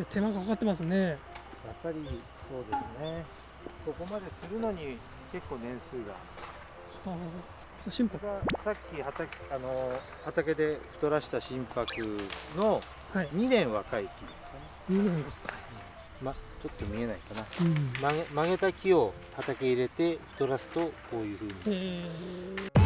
や手間がかかってますね。やっぱりそうですね。ここまでするのに結構年数が。はあ心拍がさっき畑あの畑で太らした心拍のはい。2年若い木ですかね、2年がま、ちょっと見えないかな。うん。曲げ曲げた木を畑入れて太らすとこういうふうに。えこ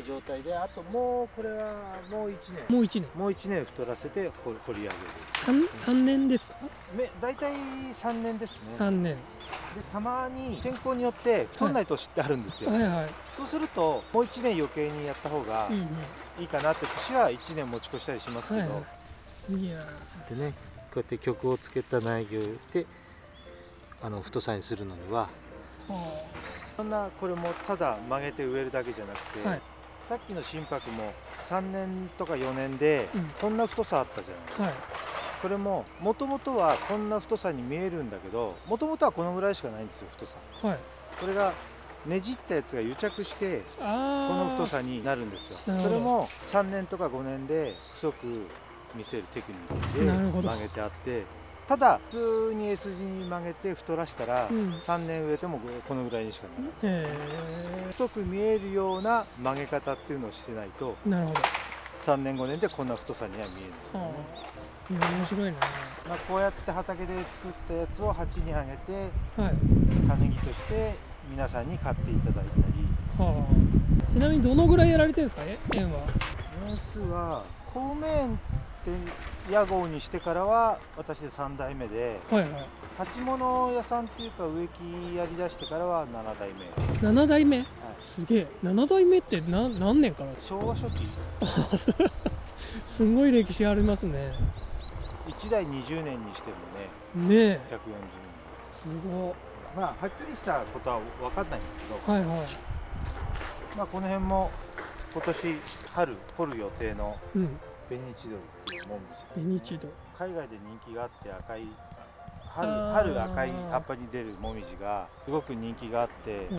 な状態であともうこれはもう1ー、年。もう1年。もう1年太らせて掘掘り上げる。3, 三年ですか？め大体3年ですね。3年。でたまに天候によって太んない年ってあるんですよ、はいはい、そうするともう1年余計にやった方がうんいいかなって年は1年持ち越したりしますけど、うんはいはい、いやでねこうやって曲をつけた苗木をしてあの太さにするのにはそんなこれもただ曲げて植えるだけじゃなくて、はいさっきの心拍も3年とか4年でうん。こんな太さあったじゃないですか、あはい。これももともとはこんな太さに見えるんだけどもともとはこのぐらいしかないんですよ太さ。はい。これがねじったやつが癒着してあこの太ささになるんですよ。それも3年とか5年で太く見せるテクニックで曲げてあってただ普通に S 字に曲げて太らしたらうん。3年植えてもこのぐらいにしかならない。え太く見えるような曲げ方っていうのをしてないとー、なるほど、3年5年でこんな太さには見えない、はあ、面白いな。まあ、こうやって畑で作ったやつを鉢にあげてはい、種木として皆さんに買っていただいたり。はあ、ちなみにどのぐらいやられてるんですかえ園は。年数は公務園屋号にしてからは私で3代目ではいはい。鉢物屋さんっていうか植木やりだしてからは7代目。7代目？すげえ。7代目って何何年から？昭和初期。すごい歴史ありますね。1代20年にしてもねねえ。140すご年。まあはっきりしたことは分かんないんですけど、いはいはい。まあ、この辺も今年春掘る予定のうんベニチドリっていうモミジベニチド。海外で人気があって赤い春春赤い葉っぱに出るモミジがすごく人気があってうん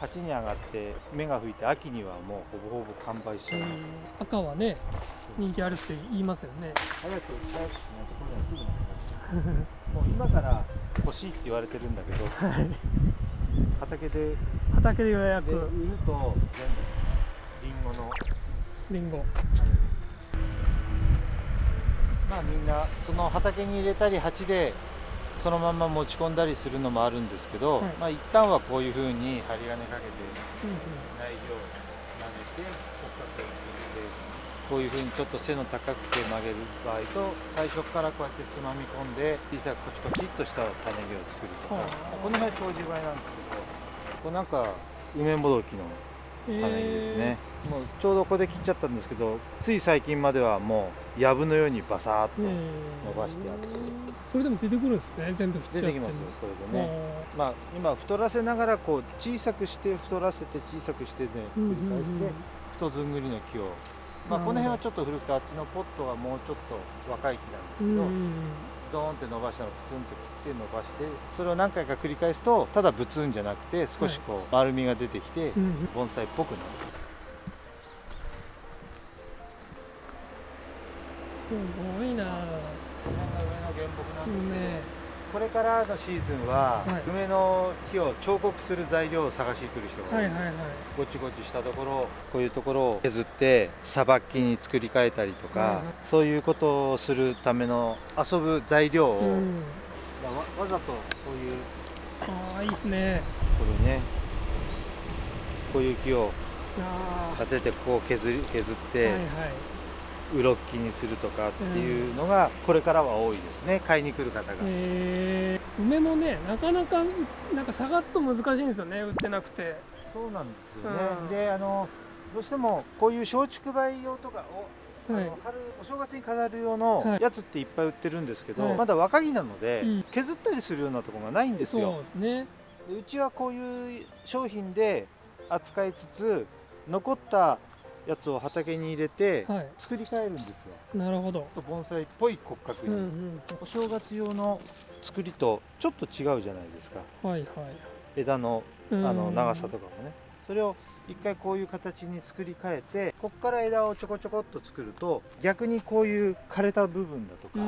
鉢に上がって芽が吹いて秋にはもうほぼほぼ完売しちゃいます、赤はね人気あるって言いますよね。早く早くしないところにはすぐなくなっちゃうもう今から欲しいって言われてるんだけど 畑でで畑で予約。売ると全部リンゴの。リンゴまあみんなその畑に入れたり鉢でそのまま持ち込んだりするのもあるんですけど、はい。まあ一旦はこういうふうに針金かけて内容を曲げて骨格を作ってこういうふうにちょっと背の高くて曲げる場合と最初からこうやってつまみ込んで小さくコチコチっとした種木を作るとか、はあこの辺は長寿梅なんですけどこれなんか梅もどきの種木ですね、もうちょうどここで切っちゃったんですけどつい最近まではもう藪のようにバサーっとえー伸ばしてあってそれでも出てくるんですね。全部出てきますよこれでね、ねまあ今太らせながらこう小さくして太らせて小さくしてねうん繰り返して太ずんぐりの木を。まあこの辺はちょっと古くてあっちのポットがもうちょっと若い木なんですけど、ズドーンって伸ばしたのをプツンと切って伸ばしてそれを何回か繰り返すとただブツンじゃなくて少しこう丸みが出てきて盆栽っぽくなる。ごいな。この辺が上の原木なんですけど、ね。これからのシーズンは、はい。梅の木を彫刻する材料を探しに来る人が多です、はいいはいはい。ごちごちしたところこういうところを削ってさばきに作り変えたりとか、はい。はいそういうことをするための遊ぶ材料を、うん。まあわわざとこういうああいいですね。これねこういう木をあ立ててここを削り削って、あはいはいうろっきにするとかっていうのがこれからは多いですね。買いに来る方が。えー、梅もねなかなかなんか探すと難しいんですよね。売ってなくて。そうなんですよね、うん。であのどうしてもこういう松竹梅用とかを、はい。春お正月に飾る用のはい。やつっていっぱい売ってるんですけど、はい。まだ若木なので、うん。削ったりするようなところがないんですそうよですね。でうちはこういう商品で扱いつつ残ったやつを畑に入れてはい。作り変えるんですよ。なるほど。盆栽っぽい骨格に、うんうんお正月用の作りとちょっと違うじゃないですか。はいはい。枝のあの長さとかもね。それを一回こういう形に作り変えてここから枝をちょこちょこっと作ると逆にこういう枯れた部分だとか、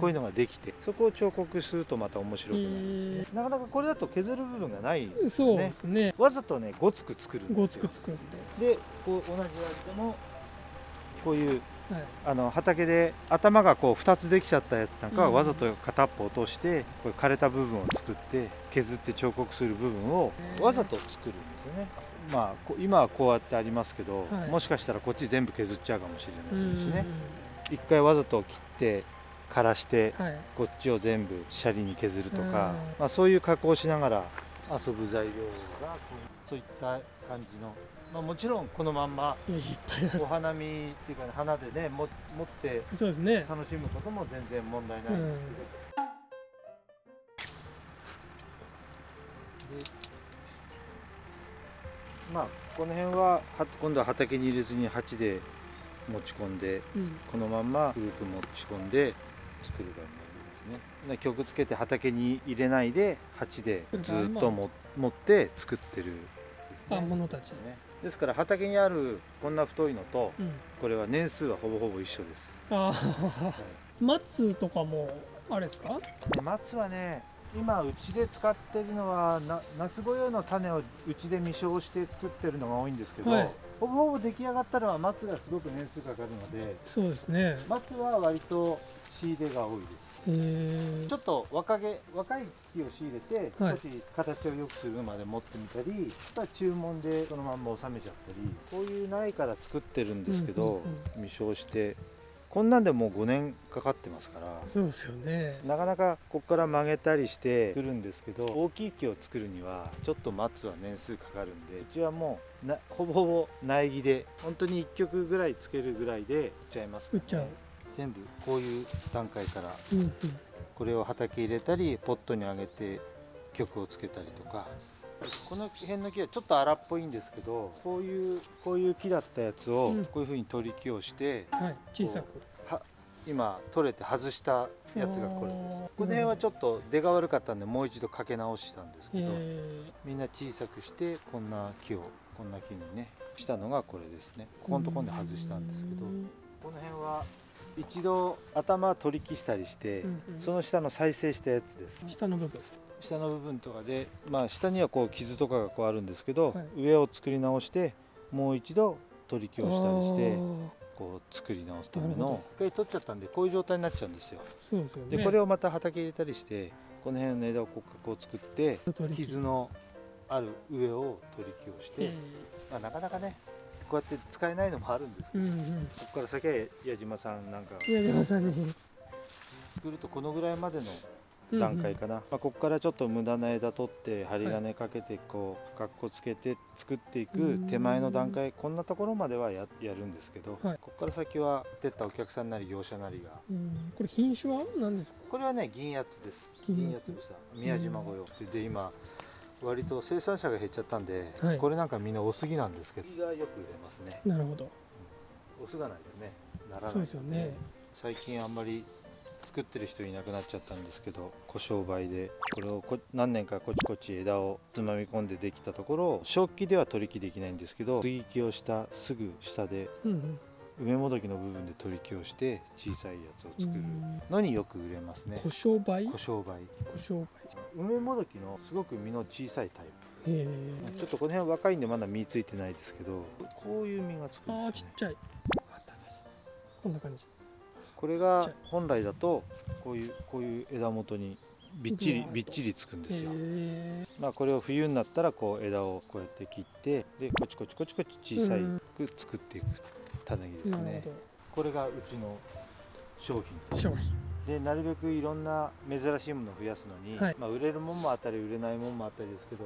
こういうのができてそこを彫刻するとまた面白くなるんですね、なかなかこれだと削る部分がないそうですね。わざとねごつく作るんごですよ。つく作って。でこう同じ味でもこういうはい。あの畑で頭がこう2つできちゃったやつなんかはうん。わざと片っぽ落としてこれ枯れた部分を作って削って彫刻する部分をわざと作るんですよね。まあこ今はこうやってありますけど、はい。もしかしたらこっち全部削っちゃうかもしれませんしうんね一回わざと切って枯らしてはい。こっちを全部シャリに削るとかうん、まあ、そういう加工をしながら遊ぶ材料がこうそういった感じの、まあ、もちろんこのまんまお花見っていうか、ね、花でねも持って楽しむことも全然問題ないんですけど、まあこの辺はは今度は畑に入れずに鉢で持ち込んでうん。このまんま古く持ち込んで作る場合もありますね。で曲つけて畑に入れないで鉢でずっとも持って作ってるんですあね物たちねですから畑にあるこんな太いのとうん。これは年数はほぼほぼ一緒です。ああ松とかもあれですか？で松はね今うちで使ってるのはなナス御用の種をうちで未生して作ってるのが多いんですけど、はい。ほぼほぼ出来上がったのは松がすごく年数かかるのでそうですね。松は割と仕入れが多いです。ちょっと若毛若い木を仕入れてはい。少し形を良くするまで持ってみたり、あとは注文でそのまんま収めちゃったりこういう苗から作ってるんですけど、うんうん未生してこんなんでもう5年かかってますからそうですよね。なかなかここから曲げたりしてくるんですけど大きい木を作るにはちょっと待つは年数かかるんでうちはもうなほぼほぼ苗木で本当に1曲ぐらいつけるぐらいで売っちゃいますね売っちゃう。全部こういう段階からうんうん。これを畑入れたりポットにあげて曲をつけたりとかこの辺の木はちょっと荒っぽいんですけどこういうこういう木だったやつをうん。こういうふうに取り木をして、はい小さく。は今取れて外したやつがこれです。この辺はちょっと出が悪かったんでもう一度かけ直したんですけど、え。みんな小さくしてこんな木をこんな木にねしたのがこれですね。ここのところで外したんですけどうん。この辺は一度頭取り木したりして、うんうん。その下の再生したやつです。下の部分下の部分とかで、まあ、下にはこう傷とかがこうあるんですけど、はい。上を作り直してもう一度取り木をしたりしてこう作り直すための一回取っちゃったんでこういう状態になっちゃうんですよ。そうですよね。でこれをまた畑入れたりしてこの辺の枝をこうこう作って傷のある上を取り木をして、えまあ、なかなかねこうやって使えないのもあるんですけど、ーうんうん。ここから先は矢島さんなんか。宮島さんに。作るとこのぐらいまでの段階かな、まあ、ここからちょっと無駄な枝取って針金かけてこうかっこつけて作っていく手前の段階こんなところまではややるんですけど、はい。ここから先は出ったお客さんなり業者なりが。うん。これ品種は何ですか？これはね銀八つです。銀八。銀八つ草宮島御用でで今割と生産者が減っちゃったんで、はい。これなんかみんなオスギなんですけど。がよく売れますねなるほど。オスがないとね。ならないそうですよね。最近あんまり作ってる人いなくなっちゃったんですけど小商売で。これをこ何年かこちこち枝をつまみ込んでできたところ正気では取り木できないんですけど接ぎ木をしたすぐ下でうんうん。梅もどきの部分で取り木をして小さいやつをう作る。んのによく売れますね。小商売？小商売。小商売。梅もどきのすごく実の小さいタイへプ。ちょっとこの辺若いんでまだ実ついてないですけどこういう実がつくああんですねちっちゃいこんな感じこれがい本来だとこういうこういう枝元にびっちりびっちりつくんですよ。へまあこれを冬になったらこう枝をこうやって切ってでこちこちこちこち小さく作っていく種木ですね。これがうちの商ど品。商品。でなるべくいろんな珍しいものを増やすのに、はい。まあ、売れるもんもあったり売れないもんもあったりですけど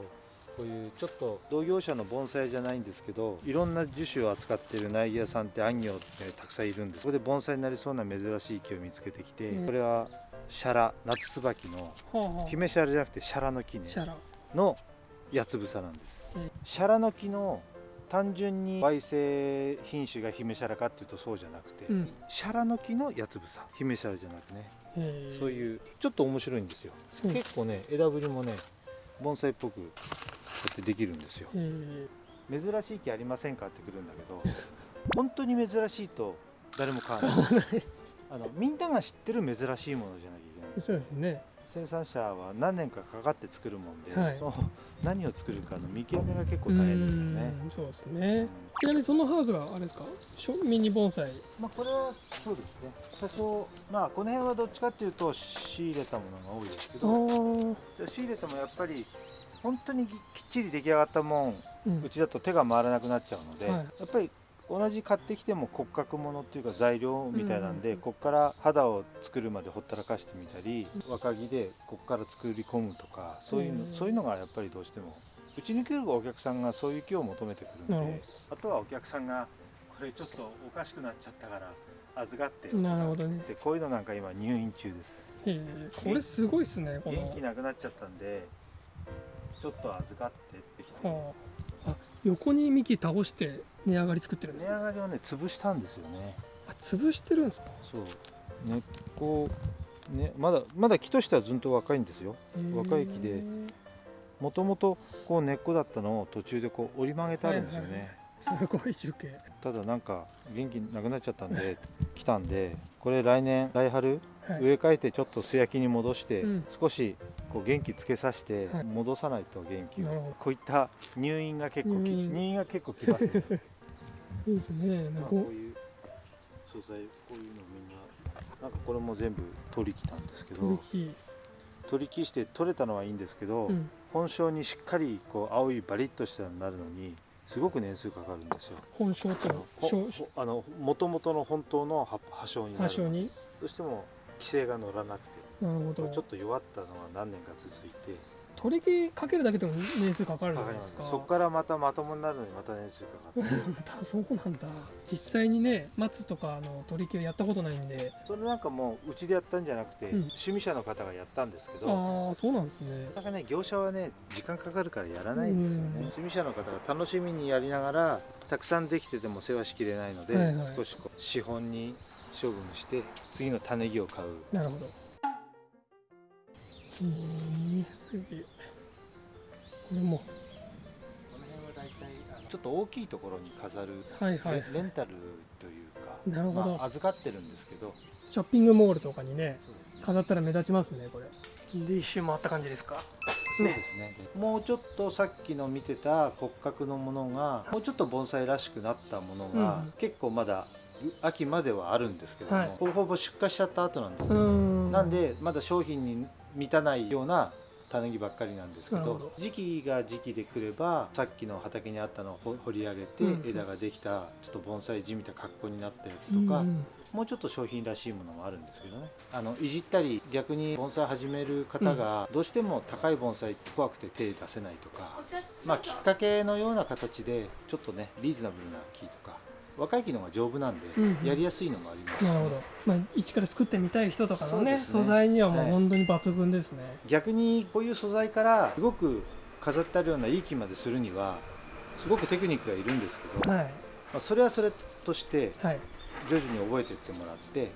こういうちょっと同業者の盆栽じゃないんですけどいろんな樹種を扱ってる苗木屋さんって安業ってたくさんいるんです。そこで盆栽になりそうな珍しい木を見つけてきて、うん。これはシャラ夏椿の姫シャラじゃなくてシャラ。の木ねシャラ。の八つ房なんです、うん。シャラの木の単純に焙煎品種が姫シャラかっていうとそうじゃなくて、うん。シャラの木の八つ房。姫シャラじゃなくね。そういうちょっと面白いんですよ。結構ね枝ぶりもね盆栽っぽくこうやってできるんですよ。え珍しい木ありませんかってくるんだけど 本当に珍しいと誰も買わない。あのみんなが知ってる珍しいものじゃなきゃいけない。そうですね。生産者は何年かかかって作るもんで、はい。何を作るかの見極めが結構大変ですよね。うんそうですね。ちなみにそのハウスがあれですか？ミニ盆栽。まあこれはそうですね。多少まあこの辺はどっちかっていうと仕入れたものが多いですけあどー仕入れてもやっぱり本当にきっちり出来上がったもんうん。うちだと手が回らなくなっちゃうので、はい。やっぱり同じ買ってきても骨格ものっていうか材料みたいなんで、うん。こっから肌を作るまでほったらかしてみたり若木でこっから作り込むとかそういうの、うん。そういうのがやっぱりどうしてもうちに来るお客さんがそういう木を求めてくるなるほんであとはお客さんがこれちょっとおかしくなっちゃったから預かってよなるほどね。でこういうのなんか今入院中です。これすごいですね元気なくなっちゃったんでちょっと預かってってきてはああ横に幹倒して値上がり作ってるんで値すね。上がりをね潰したんですよね。あ潰してるんですか？そう。根っこねまだまだ木としてはずんと若いんですよ。若い木でもともとこう根っこだったのを途中でこう折り曲げてあるんですよね、はいはいすごい樹形。ただなんか元気なくなっちゃったんで来たんでこれ来年来春はい植え替えてちょっと素焼きに戻して、うん。少しこう元気つけさせてはい。戻さないと元気を、こういった入院が結構き入院。が結構きますね。いいですね。なんまあかこういう素材こういうのみんななんかこれも全部取り来たんですけど取り木。して取れたのはいいんですけど、うん。本性にしっかりこう青いバリッとしたのになるのにすごく年数かかるんですよ。本性とあの元々の本当の葉葉性になる。どうしても規制が乗らなくて。なるほど。ちょっと弱ったのが何年か続いて。取り木かけるだけでも年数かかるじゃないですか。そこからまたまともになるのにまた年数かかって。だそうなんだ。実際にね松とかあの取り木をやったことないんで。それなんかもううちでやったんじゃなくて、うん。趣味者の方がやったんですけど。ああそうなんですね。なかなかね業者はね時間かかるからやらないんですよね、うん。趣味者の方が楽しみにやりながらたくさんできてても世話しきれないので、はいはい。少しこう資本に処分して次の種木を買う。なるほど。えー、すげえこれも。この辺は大体あのちょっと大きいところに飾る、はいはい。レレンタルというかなるほど。まあ、預かってるんですけど。ショッピングモールとかにねね。飾ったら目立ちますねこれ。で一周回った感じですか？そうですね。もうちょっとさっきの見てた骨格のものがもうちょっと盆栽らしくなったものが、うん。結構まだ秋まではあるんですけども、はい。ほぼほぼ出荷しちゃった後なんですうよ、ん。なんでまだ商品に満たないような種木ばっかりなんですけど時期が時期で来ればさっきの畑にあったのを掘掘り上げて、うん枝ができたちょっと盆栽地みたいな格好になったやつとか、うんもうちょっと商品らしいものもあるんですけどね。あのいじったり逆に盆栽始める方がどうしても高い盆栽って怖くて手出せないとか、まあ、きっかけのような形でちょっとねリーズナブルな木とか若い木の方が丈夫なんで、うんうん。やりやすいのもあります。しなるほど、まあ、一から作ってみたい人とかのねね。素材にはもうはい。本当に抜群ですね、逆にこういう素材からすごく飾ってあるようないい木までするにはすごくテクニックがいるんですけど、まはい。あ、それはそれとしてはい。徐々に覚えていってもらって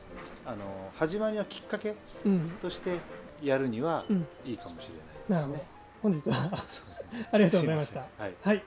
あの始まりのきっかけうん。としてやるにはうん。いいかもしれないですね。なるほど。本日は ありがとうございました。はい。はい